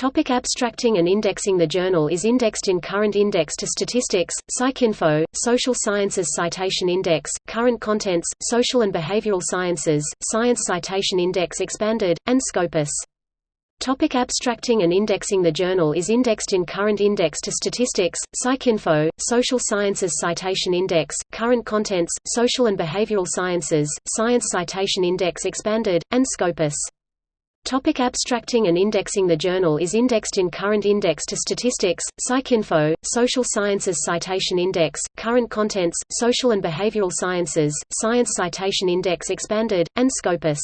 Topic abstracting and indexing The journal is indexed in Current Index to Statistics, PsycInfo, Social Sciences Citation Index, Current Contents, Social and Behavioral Sciences, Science Citation Index Expanded, and Scopus. Topic abstracting and indexing The journal is indexed in Current Index to Statistics, PsycInfo, Social Sciences Citation Index, Current Contents, Social and Behavioral Sciences, Science Citation Index Expanded, and Scopus. Topic abstracting and indexing The journal is indexed in Current Index to Statistics, PsycInfo, Social Sciences Citation Index, Current Contents, Social and Behavioral Sciences, Science Citation Index Expanded, and Scopus.